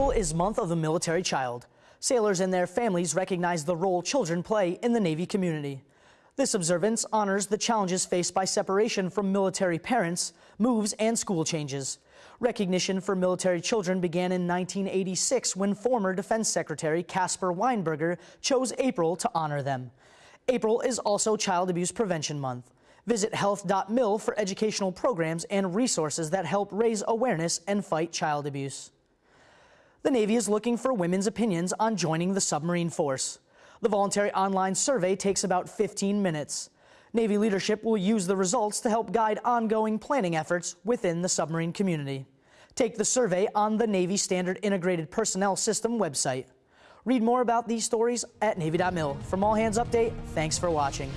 April is Month of the Military Child. Sailors and their families recognize the role children play in the Navy community. This observance honors the challenges faced by separation from military parents, moves, and school changes. Recognition for military children began in 1986 when former Defense Secretary Caspar Weinberger chose April to honor them. April is also Child Abuse Prevention Month. Visit health.mil for educational programs and resources that help raise awareness and fight child abuse. The Navy is looking for women's opinions on joining the submarine force. The voluntary online survey takes about 15 minutes. Navy leadership will use the results to help guide ongoing planning efforts within the submarine community. Take the survey on the Navy Standard Integrated Personnel System website. Read more about these stories at Navy.mil. From All Hands Update, thanks for watching.